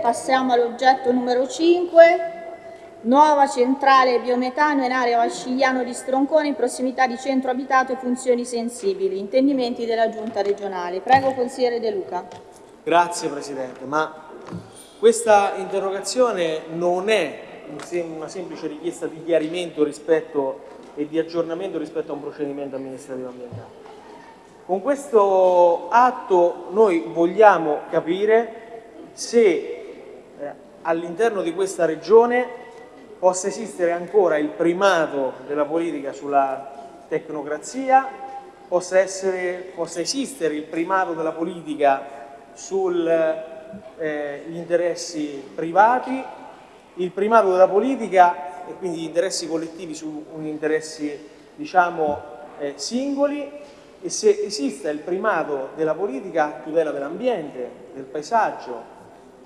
Passiamo all'oggetto numero 5. Nuova centrale biometano in area Valcigliano di Stroncone in prossimità di centro abitato e funzioni sensibili. Intendimenti della Giunta regionale. Prego consigliere De Luca. Grazie Presidente, ma questa interrogazione non è una semplice richiesta di chiarimento rispetto, e di aggiornamento rispetto a un procedimento amministrativo ambientale. Con questo atto noi vogliamo capire se all'interno di questa regione possa esistere ancora il primato della politica sulla tecnocrazia, possa, essere, possa esistere il primato della politica sugli eh, interessi privati, il primato della politica e quindi gli interessi collettivi su interessi diciamo, eh, singoli. E se esista il primato della politica a tutela dell'ambiente, del paesaggio,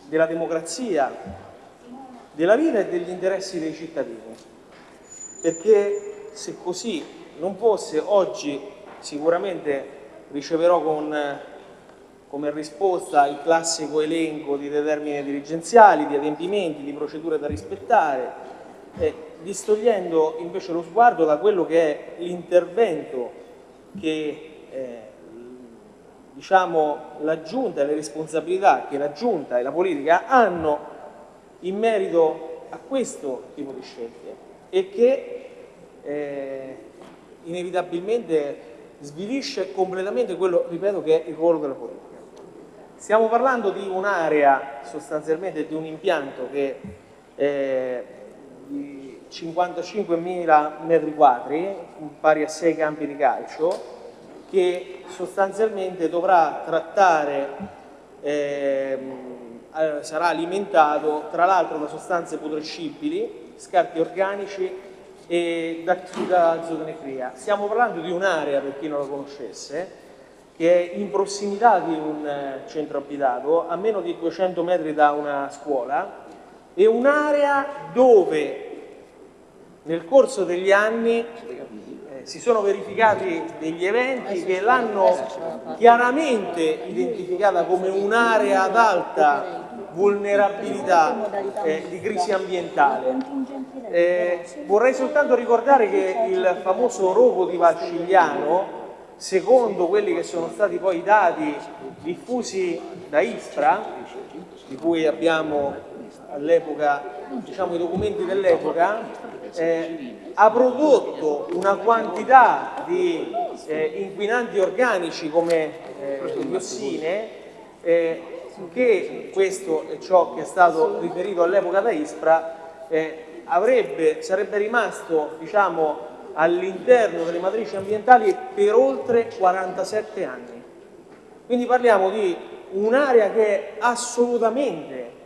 della democrazia, della vita e degli interessi dei cittadini. Perché se così non fosse, oggi sicuramente riceverò con, come risposta il classico elenco di determine dirigenziali, di adempimenti, di procedure da rispettare, eh, distogliendo invece lo sguardo da quello che è l'intervento che eh, diciamo, la Giunta e le responsabilità che la Giunta e la politica hanno in merito a questo tipo di scelte e che eh, inevitabilmente svilisce completamente quello, ripeto, che è il ruolo della politica. Stiamo parlando di un'area, sostanzialmente di un impianto che è di 55.000 metri quadri, pari a 6 campi di calcio, che sostanzialmente dovrà trattare, eh, sarà alimentato tra l'altro da sostanze putrescibili, scarti organici e da, da zoonecria. Stiamo parlando di un'area, per chi non la conoscesse, che è in prossimità di un eh, centro abitato, a meno di 200 metri da una scuola, e un'area dove nel corso degli anni si sono verificati degli eventi che l'hanno chiaramente identificata come un'area ad alta vulnerabilità eh, di crisi ambientale. Eh, vorrei soltanto ricordare che il famoso rogo di Valcigliano, secondo quelli che sono stati poi i dati diffusi da ISPRA, di cui abbiamo all'epoca diciamo, i documenti dell'epoca, eh, ha prodotto una quantità di eh, inquinanti organici come eh, diossine eh, che questo è ciò che è stato riferito all'epoca da ISPRA eh, avrebbe, sarebbe rimasto diciamo, all'interno delle matrici ambientali per oltre 47 anni. Quindi parliamo di un'area che è assolutamente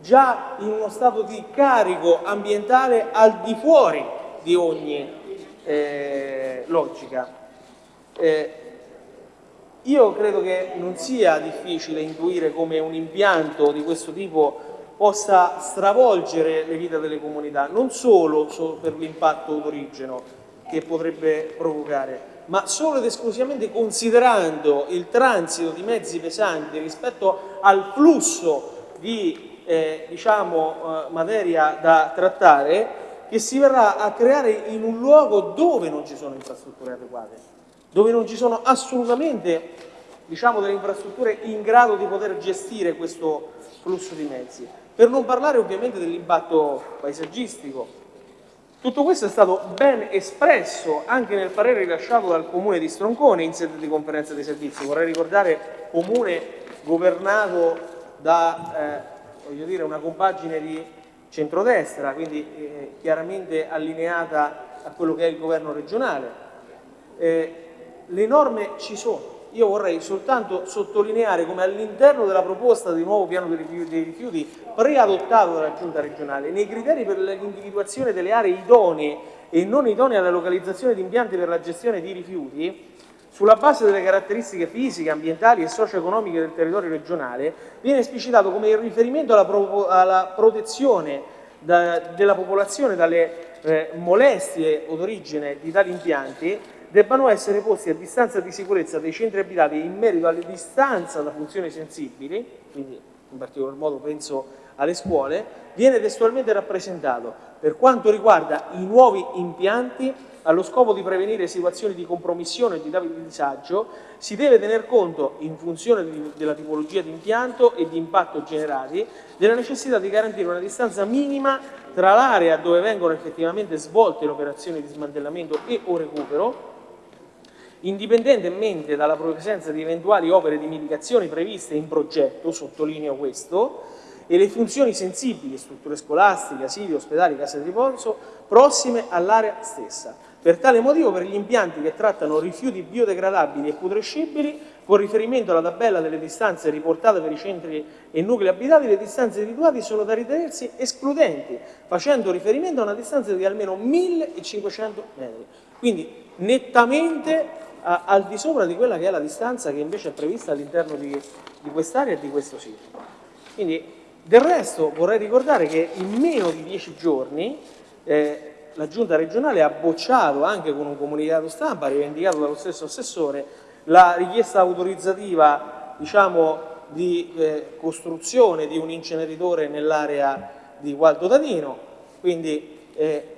già in uno stato di carico ambientale al di fuori di ogni eh, logica. Eh, io credo che non sia difficile intuire come un impianto di questo tipo possa stravolgere le vite delle comunità, non solo, per l'impatto d'origine che potrebbe provocare, ma solo ed esclusivamente considerando il transito di mezzi pesanti rispetto al flusso di eh, diciamo, eh, materia da trattare, che si verrà a creare in un luogo dove non ci sono infrastrutture adeguate, dove non ci sono assolutamente diciamo, delle infrastrutture in grado di poter gestire questo flusso di mezzi. Per non parlare ovviamente dell'impatto paesaggistico. Tutto questo è stato ben espresso anche nel parere rilasciato dal Comune di Stroncone in sede di conferenza dei servizi. Vorrei ricordare comune governato da eh, dire, una compagine di centrodestra, quindi eh, chiaramente allineata a quello che è il governo regionale. Eh, le norme ci sono, io vorrei soltanto sottolineare come all'interno della proposta di nuovo piano dei rifiuti preadottato dalla giunta regionale, nei criteri per l'individuazione delle aree idonee e non idonee alla localizzazione di impianti per la gestione di rifiuti, sulla base delle caratteristiche fisiche, ambientali e socio-economiche del territorio regionale, viene esplicitato come il riferimento alla, pro alla protezione da, della popolazione dalle eh, molestie o d'origine di tali impianti debbano essere posti a distanza di sicurezza dei centri abitati in merito alle distanze da funzioni sensibili, quindi in particolar modo penso alle scuole, viene testualmente rappresentato. Per quanto riguarda i nuovi impianti allo scopo di prevenire situazioni di compromissione e di disagio, si deve tener conto, in funzione della tipologia di impianto e di impatto generati, della necessità di garantire una distanza minima tra l'area dove vengono effettivamente svolte le operazioni di smantellamento e o recupero, indipendentemente dalla presenza di eventuali opere di mitigazione previste in progetto, sottolineo questo, e le funzioni sensibili, strutture scolastiche, asili, ospedali, case di riposo, prossime all'area stessa. Per tale motivo, per gli impianti che trattano rifiuti biodegradabili e putrescibili, con riferimento alla tabella delle distanze riportate per i centri e nuclei abitati, le distanze individuate sono da ritenersi escludenti, facendo riferimento a una distanza di almeno 1500 metri. Quindi nettamente a, al di sopra di quella che è la distanza che invece è prevista all'interno di, di quest'area e di questo sito. Quindi del resto vorrei ricordare che in meno di dieci giorni eh, la giunta regionale ha bocciato anche con un comunicato stampa rivendicato dallo stesso assessore la richiesta autorizzativa diciamo, di eh, costruzione di un inceneritore nell'area di Gualdo Dadino, quindi eh,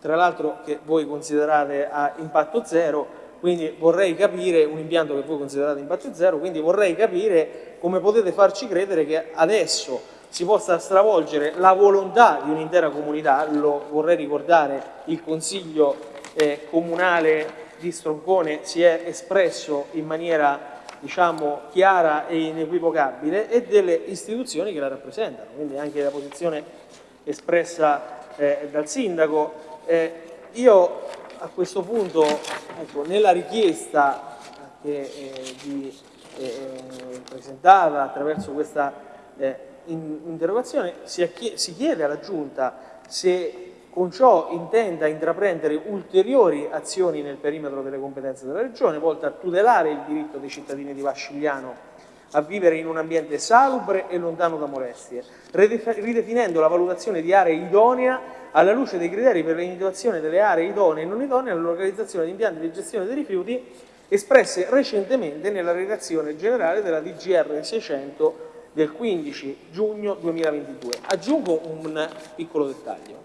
tra l'altro che voi considerate a impatto zero, quindi vorrei capire, un impianto che voi considerate impatto zero, quindi vorrei capire come potete farci credere che adesso si possa stravolgere la volontà di un'intera comunità, lo vorrei ricordare, il Consiglio eh, Comunale di Stroncone si è espresso in maniera diciamo, chiara e inequivocabile e delle istituzioni che la rappresentano, quindi anche la posizione espressa eh, dal Sindaco. Eh, io a questo punto, ecco, nella richiesta che, eh, di, eh, presentata attraverso questa eh, in, interrogazione, si, si chiede alla Giunta se con ciò intenda intraprendere ulteriori azioni nel perimetro delle competenze della Regione, volte a tutelare il diritto dei cittadini di Vascigliano a vivere in un ambiente salubre e lontano da molestie, ridefinendo la valutazione di aree idonea alla luce dei criteri per l'individuazione delle aree idonee e non idonee all'organizzazione di impianti di gestione dei rifiuti espresse recentemente nella relazione generale della DGR 600 del 15 giugno 2022. Aggiungo un piccolo dettaglio.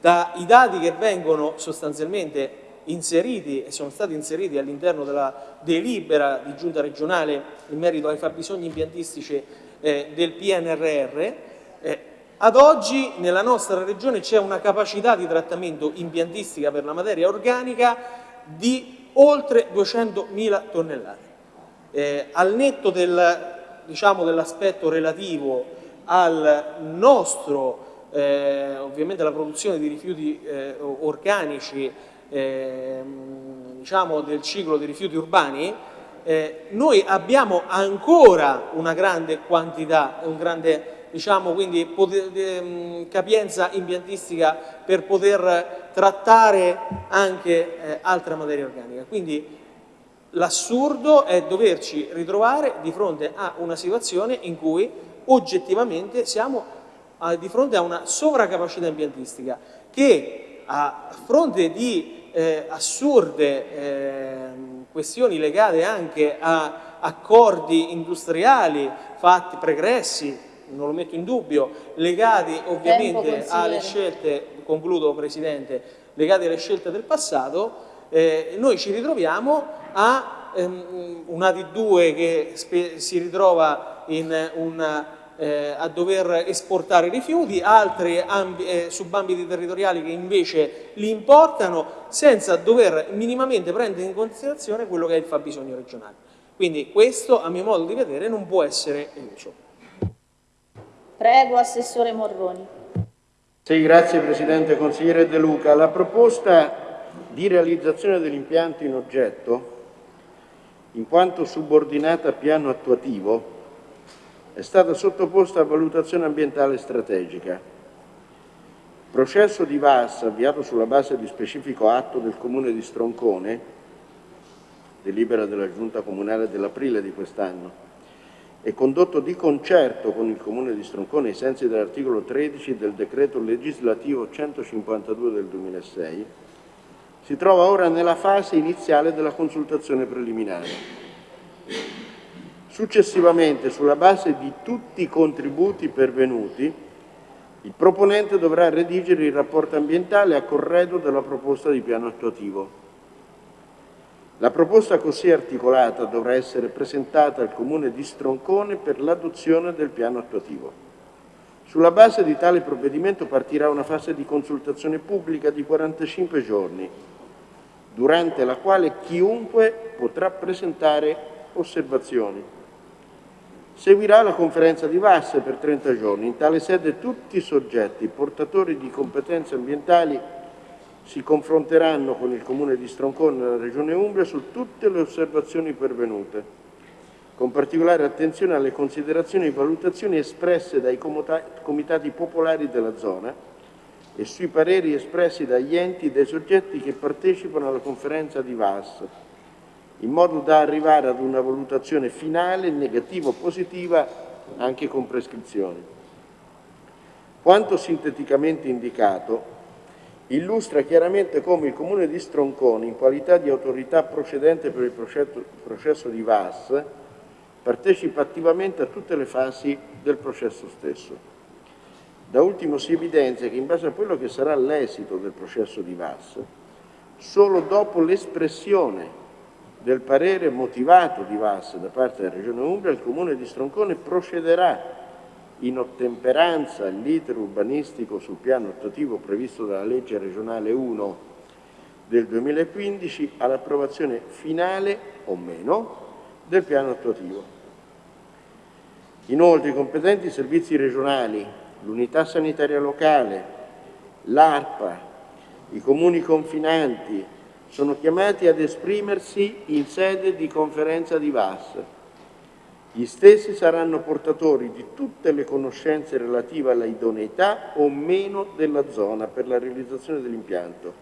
Dai dati che vengono sostanzialmente inseriti e sono stati inseriti all'interno della delibera di giunta regionale in merito ai fabbisogni impiantistici eh, del PNRR, eh, ad oggi nella nostra regione c'è una capacità di trattamento impiantistica per la materia organica di oltre 200.000 tonnellate. Eh, al netto del, diciamo, dell'aspetto relativo al nostro, eh, ovviamente la produzione di rifiuti eh, organici eh, diciamo del ciclo dei rifiuti urbani, eh, noi abbiamo ancora una grande quantità, un grande diciamo, quindi, ehm, capienza impiantistica per poter trattare anche eh, altra materia organica. Quindi l'assurdo è doverci ritrovare di fronte a una situazione in cui oggettivamente siamo di fronte a una sovracapacità impiantistica che a fronte di eh, assurde eh, questioni legate anche a accordi industriali fatti pregressi, non lo metto in dubbio, legati ovviamente alle scelte, concludo Presidente, legati alle scelte del passato, eh, noi ci ritroviamo a ehm, una di due che si ritrova in una eh, a dover esportare rifiuti, altri eh, subambiti territoriali che invece li importano senza dover minimamente prendere in considerazione quello che è il fabbisogno regionale. Quindi questo, a mio modo di vedere, non può essere eluso. Prego, Assessore Morroni. Sì, grazie Presidente. Consigliere De Luca, la proposta di realizzazione dell'impianto in oggetto, in quanto subordinata a piano attuativo, è stata sottoposta a valutazione ambientale strategica. Processo di VAS, avviato sulla base di specifico atto del Comune di Stroncone, delibera della Giunta Comunale dell'aprile di quest'anno, è condotto di concerto con il Comune di Stroncone ai sensi dell'articolo 13 del decreto legislativo 152 del 2006, si trova ora nella fase iniziale della consultazione preliminare Successivamente, sulla base di tutti i contributi pervenuti, il proponente dovrà redigere il rapporto ambientale a corredo della proposta di piano attuativo. La proposta così articolata dovrà essere presentata al Comune di Stroncone per l'adozione del piano attuativo. Sulla base di tale provvedimento partirà una fase di consultazione pubblica di 45 giorni, durante la quale chiunque potrà presentare osservazioni. Seguirà la conferenza di Vasse per 30 giorni. In tale sede tutti i soggetti portatori di competenze ambientali si confronteranno con il Comune di Stroncone e la Regione Umbria su tutte le osservazioni pervenute con particolare attenzione alle considerazioni e valutazioni espresse dai comitati popolari della zona e sui pareri espressi dagli enti e dai soggetti che partecipano alla conferenza di VAS, in modo da arrivare ad una valutazione finale, negativa o positiva, anche con prescrizioni. Quanto sinteticamente indicato, illustra chiaramente come il Comune di Stroncone, in qualità di autorità procedente per il processo di VAS, partecipa attivamente a tutte le fasi del processo stesso. Da ultimo si evidenzia che in base a quello che sarà l'esito del processo di VAS, solo dopo l'espressione del parere motivato di VAS da parte della Regione Umbria, il Comune di Stroncone procederà in ottemperanza all'iter urbanistico sul piano attuativo previsto dalla legge regionale 1 del 2015 all'approvazione finale o meno del piano attuativo. Inoltre i competenti servizi regionali, l'unità sanitaria locale, l'ARPA, i comuni confinanti sono chiamati ad esprimersi in sede di conferenza di VAS. Gli stessi saranno portatori di tutte le conoscenze relative alla idoneità o meno della zona per la realizzazione dell'impianto,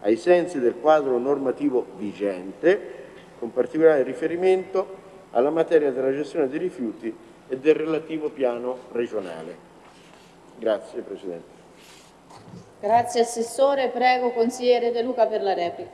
ai sensi del quadro normativo vigente, con particolare riferimento alla materia della gestione dei rifiuti e del relativo piano regionale. Grazie Presidente. Grazie Assessore, prego consigliere De Luca per la replica.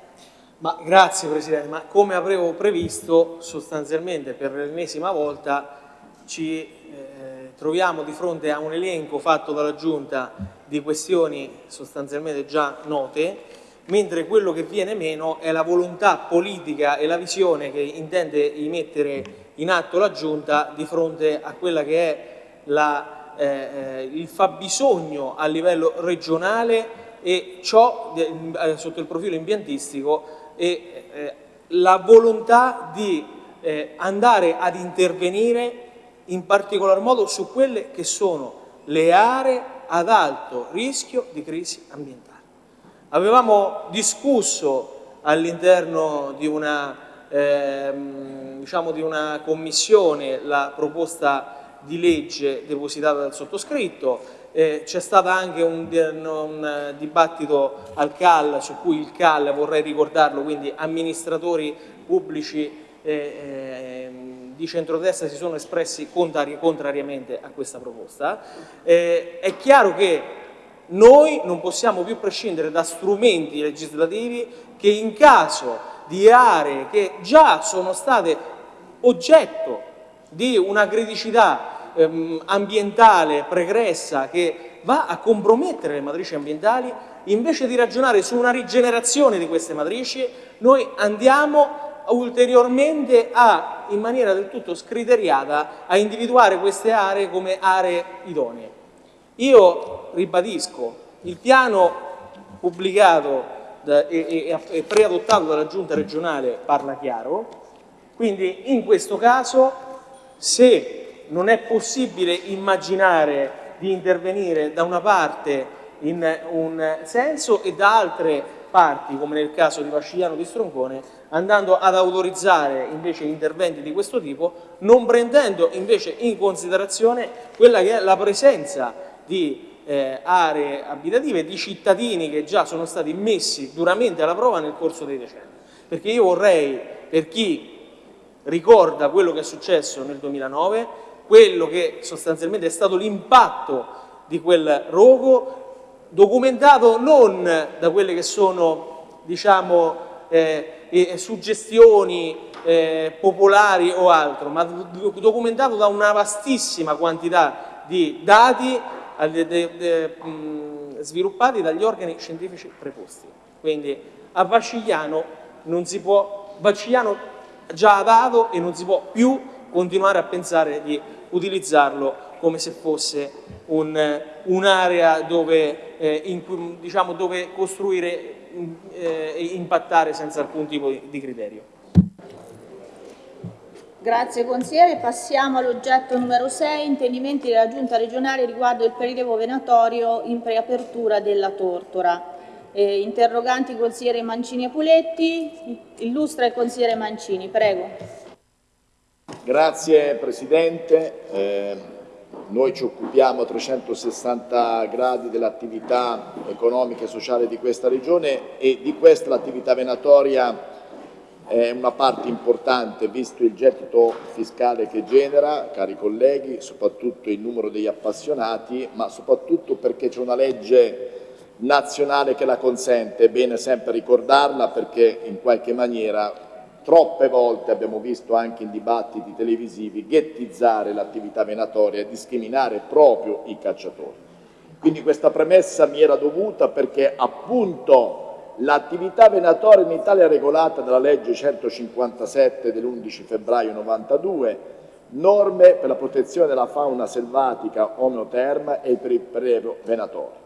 Ma grazie Presidente, ma come avevo previsto sostanzialmente per l'ennesima volta ci eh, troviamo di fronte a un elenco fatto dalla Giunta di questioni sostanzialmente già note mentre quello che viene meno è la volontà politica e la visione che intende mettere in atto la Giunta di fronte a quella che è la, eh, eh il fabbisogno a livello regionale e ciò eh, sotto il profilo impiantistico e eh, la volontà di eh, andare ad intervenire in particolar modo su quelle che sono le aree ad alto rischio di crisi ambientale. Avevamo discusso all'interno di, ehm, diciamo di una commissione la proposta di legge depositata dal sottoscritto, eh, c'è stato anche un, un, dibattito al CAL su cui il CAL, vorrei ricordarlo, quindi amministratori pubblici eh, eh, di centrodestra si sono espressi contrari, contrariamente a questa proposta. Eh, è chiaro che noi non possiamo più prescindere da strumenti legislativi che in caso di aree che già sono state oggetto di una criticità ehm, ambientale pregressa che va a compromettere le matrici ambientali, invece di ragionare su una rigenerazione di queste matrici, noi andiamo ulteriormente a, in maniera del tutto scriteriata, a individuare queste aree come aree idonee. Io ribadisco, il piano pubblicato e preadottato dalla giunta regionale parla chiaro, quindi in questo caso se non è possibile immaginare di intervenire da una parte in un senso e da altre parti, come nel caso di Vascigliano di Stroncone, andando ad autorizzare invece interventi di questo tipo, non prendendo invece in considerazione quella che è la presenza di eh, aree abitative, di cittadini che già sono stati messi duramente alla prova nel corso dei decenni. Perché io vorrei, per chi ricorda quello che è successo nel 2009, quello che sostanzialmente è stato l'impatto di quel rogo, documentato non da quelle che sono, diciamo, eh, suggestioni eh, popolari o altro, ma documentato da una vastissima quantità di dati de, de, de, mh, sviluppati dagli organi scientifici preposti. Quindi a Vacigliano non si può, Vacigliano già ha dato e non si può più continuare a pensare di utilizzarlo come se fosse un'area un dove, eh, diciamo, dove costruire e eh, impattare senza alcun tipo di criterio. Grazie consigliere. Passiamo all'oggetto numero 6, intendimenti della Giunta regionale riguardo il prelievo venatorio in preapertura della Tortora. Eh, interroganti consigliere Mancini e Puletti. Illustra il consigliere Mancini, prego. Grazie Presidente. Eh, noi ci occupiamo a 360 gradi dell'attività economica e sociale di questa regione e di questa l'attività venatoria è una parte importante visto il gettito fiscale che genera, cari colleghi, soprattutto il numero degli appassionati, ma soprattutto perché c'è una legge nazionale che la consente, è bene sempre ricordarla perché in qualche maniera troppe volte abbiamo visto anche in dibattiti televisivi ghettizzare l'attività venatoria e discriminare proprio i cacciatori. Quindi questa premessa mi era dovuta perché appunto L'attività venatoria in Italia è regolata dalla legge 157 dell'11 febbraio 92, norme per la protezione della fauna selvatica omeoterma e per il prelievo venatorio.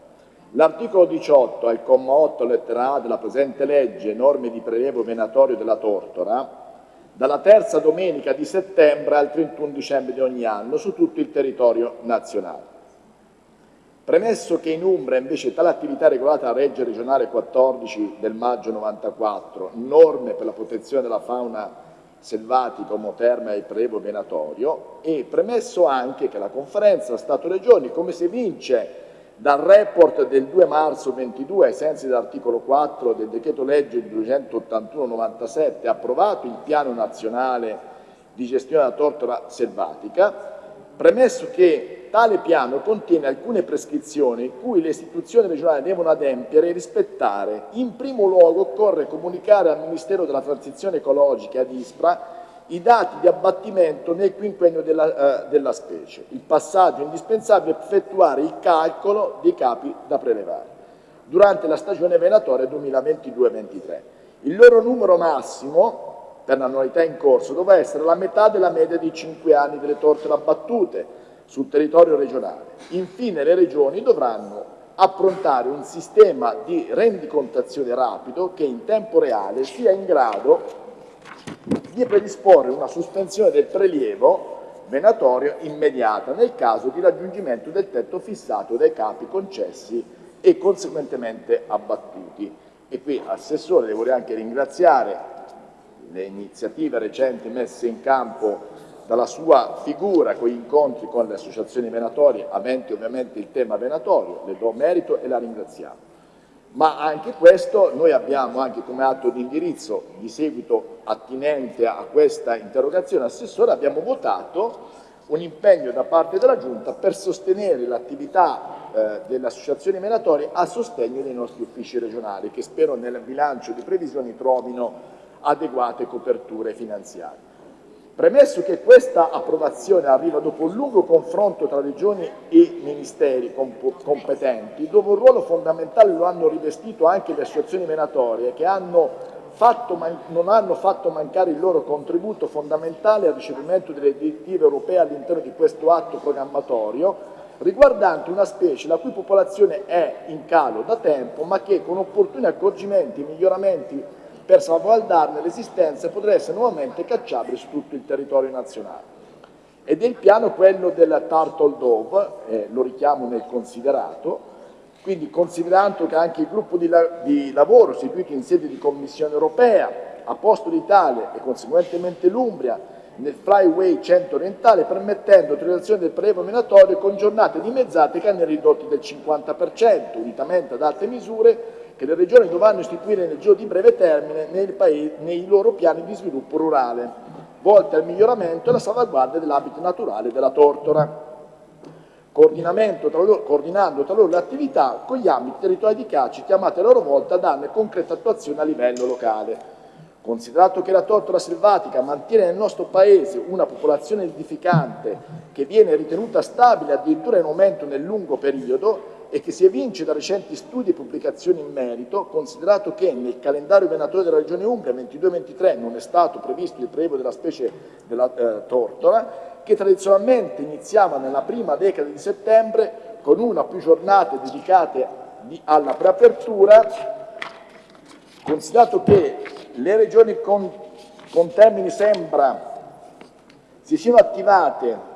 L'articolo 18, al comma 8, lettera A della presente legge, norme di prelievo venatorio della tortora, dalla terza domenica di settembre al 31 dicembre di ogni anno su tutto il territorio nazionale. Premesso che in Umbria invece tale attività è regolata dalla legge regionale 14 del maggio 94, norme per la protezione della fauna selvatica, omoterma e prelevo venatorio, e premesso anche che la conferenza Stato-Regioni, come si evince dal report del 2 marzo 22 ai sensi dell'articolo 4 del decreto legge 281-97 approvato il piano nazionale di gestione della tortora selvatica, premesso che Tale piano contiene alcune prescrizioni cui le istituzioni regionali devono adempiere e rispettare. In primo luogo occorre comunicare al Ministero della Transizione Ecologica ad ISPRA i dati di abbattimento nel quinquennio della, eh, della specie. Il passaggio indispensabile è effettuare il calcolo dei capi da prelevare durante la stagione venatoria 2022-23. Il loro numero massimo per l'annualità in corso dovrà essere la metà della media di 5 anni delle torte abbattute, sul territorio regionale. Infine le regioni dovranno approntare un sistema di rendicontazione rapido che in tempo reale sia in grado di predisporre una sospensione del prelievo venatorio immediata nel caso di raggiungimento del tetto fissato dai capi concessi e conseguentemente abbattuti. E qui, Assessore, devo anche ringraziare le iniziative recenti messe in campo dalla sua figura con gli incontri con le associazioni venatorie, aventi ovviamente il tema venatorio, le do merito e la ringraziamo. Ma anche questo noi abbiamo anche come atto di indirizzo di seguito attinente a questa interrogazione assessore abbiamo votato un impegno da parte della Giunta per sostenere l'attività eh, delle associazioni venatorie a sostegno dei nostri uffici regionali che spero nel bilancio di previsioni trovino adeguate coperture finanziarie. Premesso che questa approvazione arriva dopo un lungo confronto tra regioni e ministeri competenti, dove un ruolo fondamentale lo hanno rivestito anche le associazioni venatorie che hanno fatto, non hanno fatto mancare il loro contributo fondamentale al ricevimento delle direttive europee all'interno di questo atto programmatorio, riguardante una specie la cui popolazione è in calo da tempo, ma che con opportuni accorgimenti e miglioramenti per salvaguardarne l'esistenza potrà essere nuovamente cacciabile su tutto il territorio nazionale. Ed è il piano quello del Turtle Dove, eh, lo richiamo nel considerato, quindi considerando che anche il gruppo di, la di lavoro istituito in sede di Commissione europea ha posto l'Italia e conseguentemente l'Umbria nel flyway centro-orientale permettendo l'utilizzazione del prelievo minatorio con giornate dimezzate che hanno ridotto del 50%, unitamente ad altre misure che le regioni dovranno istituire nel giro di breve termine nei, paesi, nei loro piani di sviluppo rurale, volti al miglioramento e alla salvaguardia dell'abito naturale della tortora, coordinando tra loro le attività con gli ambiti territoriali di caccia chiamate a loro volta a darne concreta attuazione a livello locale. Considerato che la tortora selvatica mantiene nel nostro Paese una popolazione edificante che viene ritenuta stabile addirittura in aumento nel lungo periodo e che si evince da recenti studi e pubblicazioni in merito, considerato che nel calendario venatorio della Regione Umbria 22-23 non è stato previsto il prelievo della specie della eh, tortora, che tradizionalmente iniziava nella prima decade di settembre con una o più giornate dedicate di, alla preapertura, considerato che le regioni con, con termini sembra si siano attivate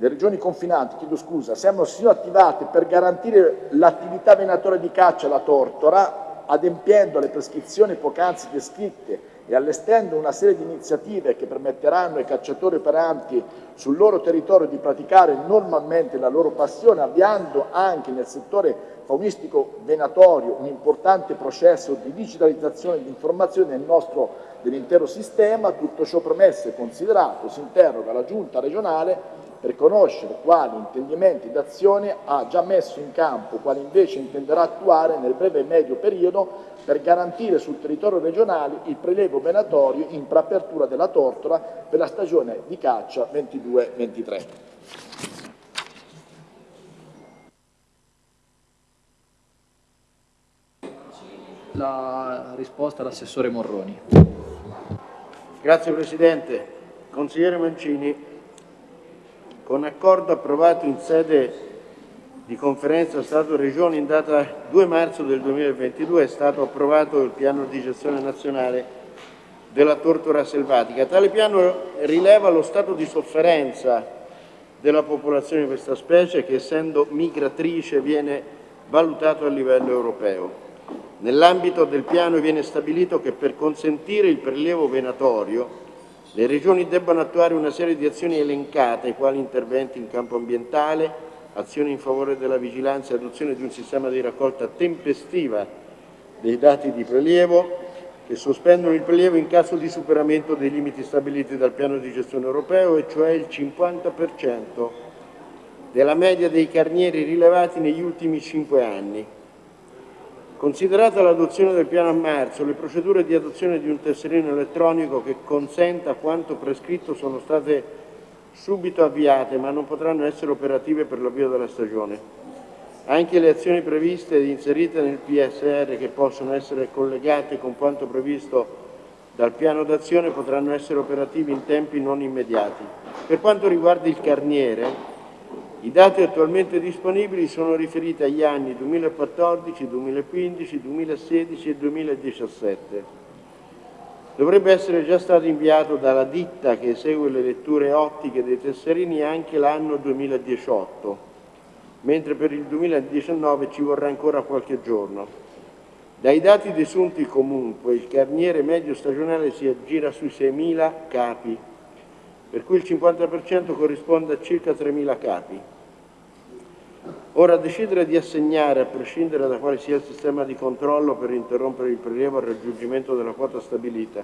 le regioni confinanti, chiedo scusa, sembrano si siano attivate per garantire l'attività venatoria di caccia alla tortora, adempiendo alle prescrizioni poc'anzi descritte e allestendo una serie di iniziative che permetteranno ai cacciatori operanti sul loro territorio di praticare normalmente la loro passione, avviando anche nel settore faunistico venatorio un importante processo di digitalizzazione di informazione del nostro dell'intero sistema, tutto ciò premesso e considerato, si interroga la Giunta regionale per conoscere quali intendimenti d'azione ha già messo in campo, quali invece intenderà attuare nel breve e medio periodo per garantire sul territorio regionale il prelievo venatorio in preapertura della tortora per la stagione di caccia 22-23. La risposta all'assessore Morroni. Grazie Presidente. Consigliere Mancini, con accordo approvato in sede di conferenza Stato-Regioni in data 2 marzo del 2022 è stato approvato il piano di gestione nazionale della tortura selvatica. Tale piano rileva lo stato di sofferenza della popolazione di questa specie che essendo migratrice viene valutato a livello europeo. Nell'ambito del piano viene stabilito che per consentire il prelievo venatorio le Regioni debbono attuare una serie di azioni elencate, quali interventi in campo ambientale, azioni in favore della vigilanza e adozione di un sistema di raccolta tempestiva dei dati di prelievo, che sospendono il prelievo in caso di superamento dei limiti stabiliti dal piano di gestione europeo, e cioè il 50% della media dei carnieri rilevati negli ultimi cinque anni, Considerata l'adozione del piano a marzo, le procedure di adozione di un tesserino elettronico che consenta quanto prescritto sono state subito avviate, ma non potranno essere operative per l'avvio della stagione. Anche le azioni previste ed inserite nel PSR che possono essere collegate con quanto previsto dal piano d'azione potranno essere operative in tempi non immediati. Per quanto riguarda il carniere, i dati attualmente disponibili sono riferiti agli anni 2014, 2015, 2016 e 2017. Dovrebbe essere già stato inviato dalla ditta che esegue le letture ottiche dei tesserini anche l'anno 2018, mentre per il 2019 ci vorrà ancora qualche giorno. Dai dati desunti comunque il carniere medio stagionale si aggira sui 6.000 capi, per cui il 50% corrisponde a circa 3.000 capi. Ora, decidere di assegnare, a prescindere da quale sia il sistema di controllo per interrompere il prelievo al raggiungimento della quota stabilita,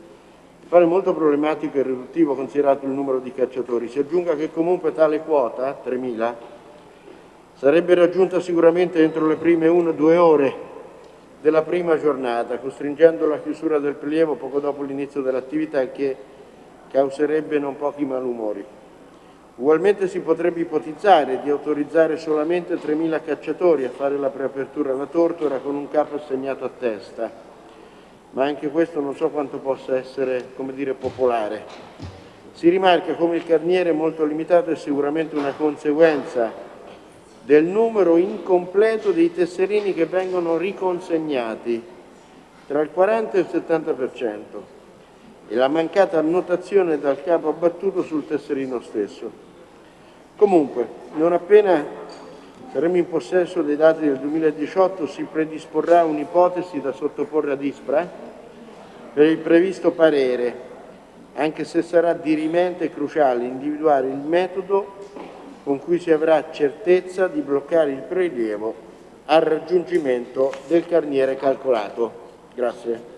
appare molto problematico e riduttivo considerato il numero di cacciatori. Si aggiunga che comunque tale quota, 3.000, sarebbe raggiunta sicuramente entro le prime 1-2 ore della prima giornata, costringendo la chiusura del prelievo poco dopo l'inizio dell'attività che causerebbe non pochi malumori. Ugualmente si potrebbe ipotizzare di autorizzare solamente 3.000 cacciatori a fare la preapertura alla tortora con un capo assegnato a testa, ma anche questo non so quanto possa essere, come dire, popolare. Si rimarca come il carniere molto limitato è sicuramente una conseguenza del numero incompleto dei tesserini che vengono riconsegnati, tra il 40 e il 70% e la mancata annotazione dal capo abbattuto sul tesserino stesso. Comunque, non appena saremo in possesso dei dati del 2018 si predisporrà un'ipotesi da sottoporre ad ISPRA per il previsto parere, anche se sarà dirimente cruciale individuare il metodo con cui si avrà certezza di bloccare il prelievo al raggiungimento del carniere calcolato. Grazie.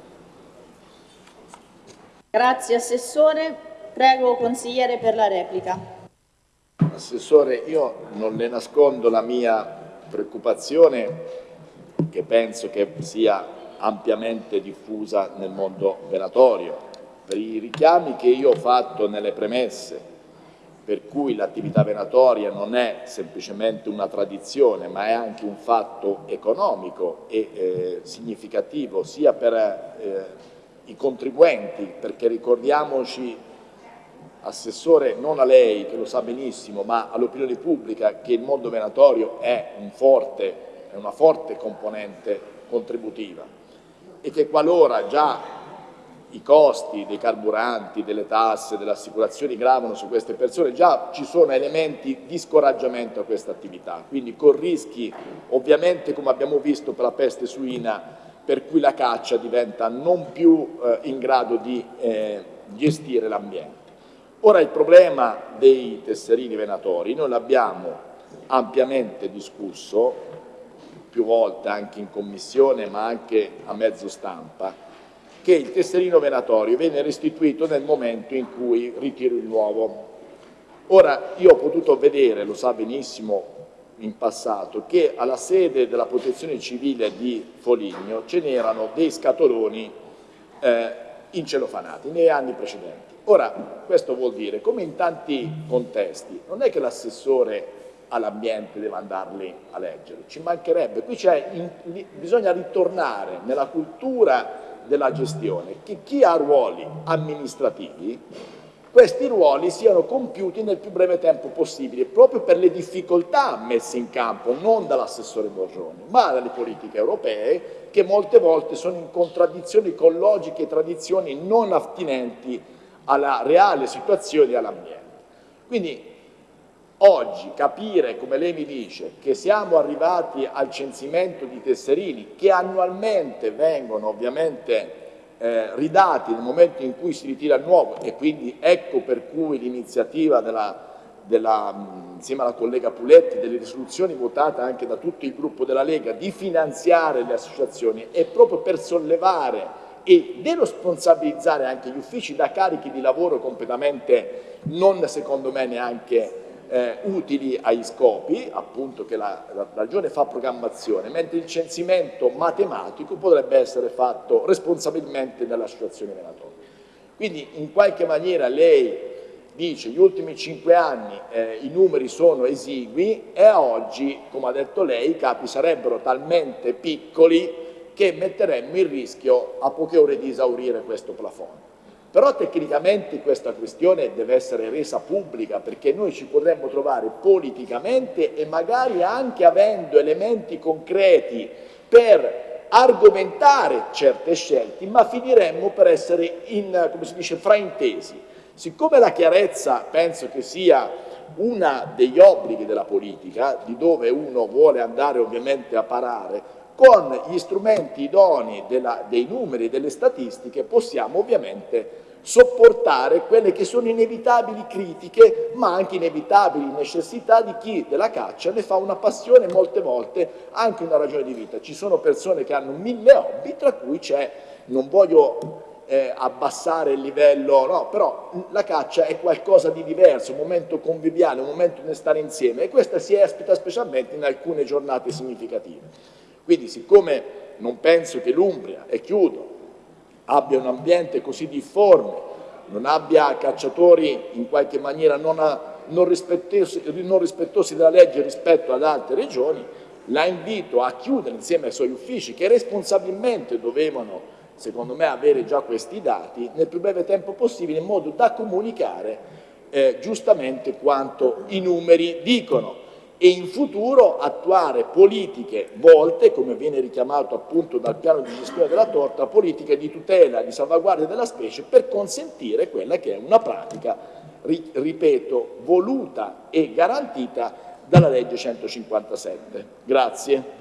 Grazie Assessore. Prego Consigliere per la replica. Assessore, io non le nascondo la mia preoccupazione, che penso che sia ampiamente diffusa nel mondo venatorio. Per i richiami che io ho fatto nelle premesse, per cui l'attività venatoria non è semplicemente una tradizione, ma è anche un fatto economico e eh, significativo sia per eh, i contribuenti, perché ricordiamoci Assessore, non a lei che lo sa benissimo, ma all'opinione pubblica che il mondo venatorio è, un forte, è una forte componente contributiva. E che qualora già i costi dei carburanti, delle tasse, delle assicurazioni gravano su queste persone, già ci sono elementi di scoraggiamento a questa attività, quindi con rischi ovviamente come abbiamo visto per la peste suina per cui la caccia diventa non più eh, in grado di eh, gestire l'ambiente. Ora il problema dei tesserini venatori noi l'abbiamo ampiamente discusso più volte anche in commissione ma anche a mezzo stampa che il tesserino venatorio viene restituito nel momento in cui ritiro il nuovo. Ora io ho potuto vedere, lo sa benissimo in passato, che alla sede della protezione civile di Foligno ce n'erano dei scatoloni eh, incelofanati nei anni precedenti. Ora, questo vuol dire, come in tanti contesti, non è che l'assessore all'ambiente deve andarli a leggere, ci mancherebbe, qui in, bisogna ritornare nella cultura della gestione, che chi ha ruoli amministrativi, questi ruoli siano compiuti nel più breve tempo possibile, proprio per le difficoltà messe in campo non dall'assessore Borroni, ma dalle politiche europee, che molte volte sono in contraddizione con logiche e tradizioni non attinenti alla reale situazione e all'ambiente. Quindi oggi capire, come lei mi dice, che siamo arrivati al censimento di tesserini che annualmente vengono ovviamente eh, ridati nel momento in cui si ritira il nuovo e quindi ecco per cui l'iniziativa insieme alla collega Puletti delle risoluzioni votate anche da tutto il gruppo della Lega di finanziare le associazioni è proprio per sollevare e deresponsabilizzare anche gli uffici da carichi di lavoro completamente non secondo me neanche eh, utili ai scopi, appunto che la, la, Regione fa programmazione, mentre il censimento matematico potrebbe essere fatto responsabilmente dall'associazione venatoria. Quindi in qualche maniera lei dice gli ultimi cinque anni eh, i numeri sono esigui e a oggi, come ha detto lei, i capi sarebbero talmente piccoli che metteremmo in rischio a poche ore di esaurire questo plafond. Però tecnicamente questa questione deve essere resa pubblica perché noi ci potremmo trovare politicamente e magari anche avendo elementi concreti per argomentare certe scelte, ma finiremmo per essere in, come si dice, fraintesi. Siccome la chiarezza penso che sia uno degli obblighi della politica, di dove uno vuole andare ovviamente a parare, con gli strumenti idonei dei numeri e delle statistiche possiamo ovviamente sopportare quelle che sono inevitabili critiche, ma anche inevitabili necessità di chi della caccia ne fa una passione molte volte anche una ragione di vita. Ci sono persone che hanno mille hobby, tra cui c'è, non voglio eh, abbassare il livello, no, però la caccia è qualcosa di diverso, un momento conviviale, un momento di stare insieme e questa si espita specialmente in alcune giornate significative. Quindi siccome non penso che l'Umbria, e chiudo, abbia un ambiente così difforme, non abbia cacciatori in qualche maniera non, a, non, rispettosi, non rispettosi della legge rispetto ad altre regioni, la invito a chiudere insieme ai suoi uffici che responsabilmente dovevano, secondo me, avere già questi dati nel più breve tempo possibile in modo da comunicare eh, giustamente quanto i numeri dicono e in futuro attuare politiche volte, come viene richiamato appunto dal piano di gestione della torta, politiche di tutela, di salvaguardia della specie per consentire quella che è una pratica, ripeto, voluta e garantita dalla legge 157. Grazie.